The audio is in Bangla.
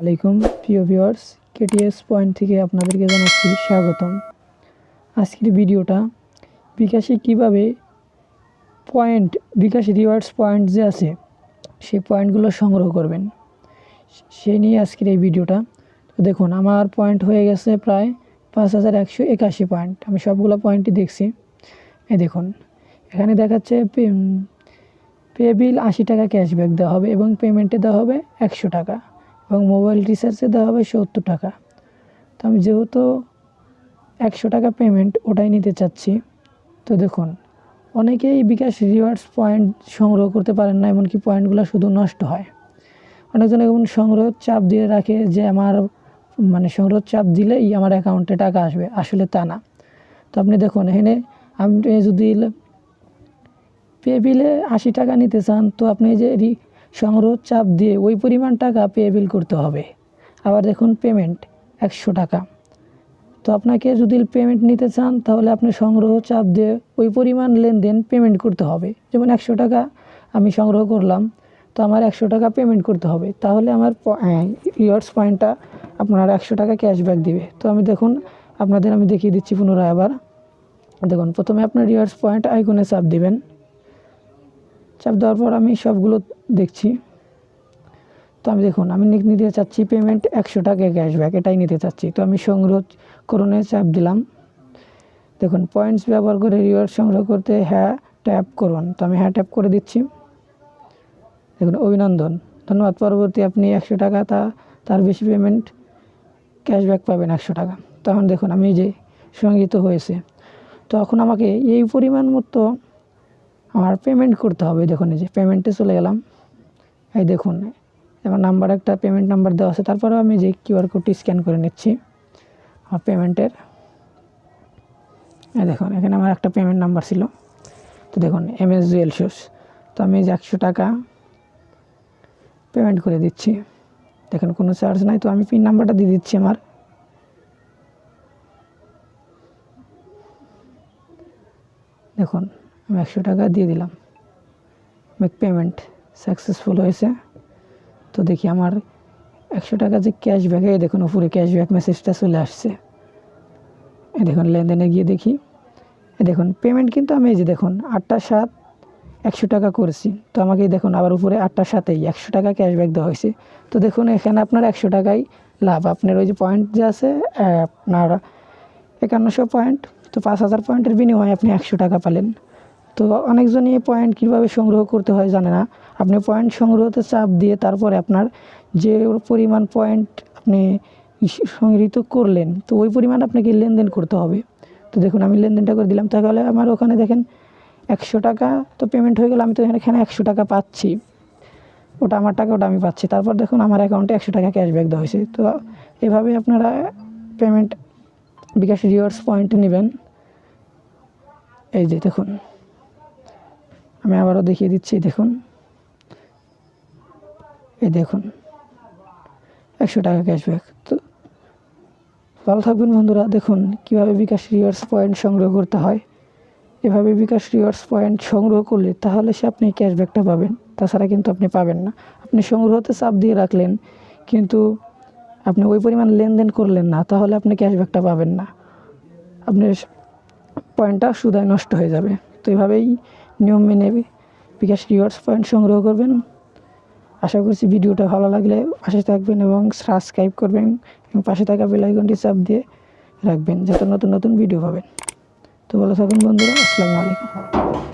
আলাইকুম, প্রিয় ভিউয়ার্স কেটিএস পয়েন্ট থেকে আপনাদেরকে জানাচ্ছি স্বাগতম। আজকের ভিডিওটা বিকাশে কীভাবে পয়েন্ট বিকাশ রিওয়ার্ডস পয়েন্ট যে আছে, সেই পয়েন্টগুলো সংগ্রহ করবেন। সেই নিয়ে আজকের এই ভিডিওটা। তো দেখুন, আমার পয়েন্ট হয়ে গেছে প্রায় পাঁচ হাজার একশো একাশি পয়েন্ট আমি সবগুলো পয়েন্টই দেখছি। এই দেখুন, এখানে দেখাচ্ছে পে বিল আশি টাকা ক্যাশব্যাক দেওয়া হবে এবং পেমেন্টে দেওয়া হবে একশো টাকা। এবং মোবাইল রিচার্জে দেওয়া হবে সত্তর টাকা। তো আমি যেহেতু একশো টাকা পেমেন্ট ওটাই নিতে চাচ্ছি, তো দেখুন, অনেকেই বিকাশ রিওয়ার্ডস পয়েন্ট সংগ্রহ করতে পারেন না, এমনকি পয়েন্টগুলো শুধু নষ্ট হয়। অনেকজন এমন সংগ্রহ চাপ দিয়ে রাখে যে আমার মানে সংগ্রহ চাপ দিলেই আমার অ্যাকাউন্টে টাকা আসবে। আসলে তা না। তো আপনি দেখুন, এখানে আপনি যদি পে বিলে আশি টাকা নিতে চান, তো আপনি যে সংগ্রহ চাপ দিয়ে ওই পরিমাণ টাকা পে বিল করতে হবে। আবার দেখুন পেমেন্ট একশো টাকা। তো আপনাকে যদি পেমেন্ট নিতে চান, তাহলে আপনি সংগ্রহ চাপ দিয়ে ওই পরিমাণ লেনদেন পেমেন্ট করতে হবে। যেমন একশো টাকা আমি সংগ্রহ করলাম, তো আমার একশো টাকা পেমেন্ট করতে হবে। তাহলে আমার রিওয়ার্ডস পয়েন্টটা আপনার একশো টাকা ক্যাশব্যাক দিবে। তো আমি দেখুন, আপনাদের আমি দেখিয়ে দিচ্ছি পুনরায় আবার। দেখুন, প্রথমে আপনার রিওয়ার্ডস পয়েন্ট আইকনে চাপ দিবেন। চাপ দেওয়ার পর আমি সবগুলো দেখছি। তো আমি দেখুন, আমি নিতে চাচ্ছি পেমেন্ট একশো টাকা ক্যাশব্যাক এটাই নিতে চাচ্ছি। তো আমি সংগ্রহ করণে চাপ দিলাম। দেখুন পয়েন্টস ব্যবহার করে রিওয়ার্ড সংগ্রহ করতে হ্যাঁ ট্যাপ করুন। তো আমি হ্যাঁ ট্যাপ করে দিচ্ছি। দেখুন, অভিনন্দন। ধন্যবাদ, পরবর্তী আপনি একশো টাকা, তা, তার বেশি পেমেন্ট ক্যাশব্যাক পাবেন একশো টাকা। তখন দেখুন, আমি যে সংগীত হয়েছে। তো এখন আমাকে এই পরিমাণ মতো আমার পেমেন্ট করতে হবে, দেখুন এই যে পেমেন্টে চলে গেলাম। এই দেখুন, আমার নাম্বার একটা পেমেন্ট নাম্বার দেওয়া আছে, তারপরেও আমি যে কিউআর কোডটি স্ক্যান করে নিচ্ছি, আমার পেমেন্টের দেখুন, এখানে আমার একটা পেমেন্ট নাম্বার ছিল। তো দেখুন এম এস জুয়েল শুস তো আমি যে একশো টাকা পেমেন্ট করে দিচ্ছি, দেখুন কোনো চার্জ নাই, তো আমি পিন নাম্বারটা দিয়ে দিচ্ছি আমার। দেখুন আমি একশো টাকা দিয়ে দিলাম। মেক পেমেন্ট সাকসেসফুল হয়েছে। তো দেখি আমার একশো টাকা যে ক্যাশব্যাকে দেখুন উপরে ক্যাশব্যাক মেসেজটা চলে আসছে। এই দেখুন, লেনদেনে গিয়ে দেখি। এ দেখুন পেমেন্ট কিন্তু আমি এই যে দেখুন, আটটা সাত একশো টাকা করেছি। তো আমাকে দেখুন, আবার উপরে আটটা সাতেই একশো টাকা ক্যাশব্যাক দেওয়া হয়েছে। তো দেখুন, এখানে আপনার একশো টাকাই লাভ। আপনার ওই যে পয়েন্ট যে আছে, আপনার একান্নশো পয়েন্ট তো পাঁচ হাজার পয়েন্টের বিনিময়ে আপনি একশো টাকা পেলেন। তো অনেকজনই এই পয়েন্ট কীভাবে সংগ্রহ করতে হয় জানে না। আপনি পয়েন্ট সংগ্রহতে চাপ দিয়ে তারপরে আপনার যে পরিমাণ পয়েন্ট আপনি সংগৃহীত করলেন, তো ওই পরিমাণ আপনাকে লেনদেন করতে হবে। তো দেখুন, আমি লেনদেনটা করে দিলাম, তাহলে আমার ওখানে দেখেন একশো টাকা তো পেমেন্ট হয়ে গেলে, আমি তো এখানে এখানে একশো টাকা পাচ্ছি। ওটা আমার টাকা, ওটা আমি পাচ্ছি। তারপর দেখুন, আমার অ্যাকাউন্টে একশো টাকা ক্যাশব্যাক দেওয়া হয়েছে। তো এভাবে আপনারা পেমেন্ট বিকাশ রিওয়ার্ডস পয়েন্ট নেবেন। এই যে দেখুন। আমি আবারও দেখিয়ে দিচ্ছি, দেখুন। এই দেখুন, একশো টাকা ক্যাশব্যাক তো ভালো থাকবেন বন্ধুরা, দেখুন কীভাবে বিকাশ রিওয়ার্স পয়েন্ট সংগ্রহ করতে হয়। এভাবে বিকাশ রিওয়ার্স পয়েন্ট সংগ্রহ করলে তাহলে সে আপনি ক্যাশব্যাকটা পাবেন, তাছাড়া কিন্তু আপনি পাবেন না। আপনি সংগ্রহতে চাপ দিয়ে রাখলেন, কিন্তু আপনি ওই পরিমাণ লেনদেন করলেন না, তাহলে আপনি ক্যাশব্যাকটা পাবেন না। আপনার পয়েন্টটা সুদায় নষ্ট হয়ে যাবে। তো এভাবেই নিয়ম মেনে বিকাশ রিওয়ার্ডস পয়েন্ট সংগ্রহ করবেন। আশা করছি ভিডিওটা ভালো লাগলে পাশে থাকবেন এবং সাবস্ক্রাইব করবেন এবং পাশে থাকা বেলাইকনটি চাপ দিয়ে রাখবেন, যাতে নতুন নতুন ভিডিও পাবেন। তো ভালো থাকুন বন্ধুরা, আসসালামু আলাইকুম।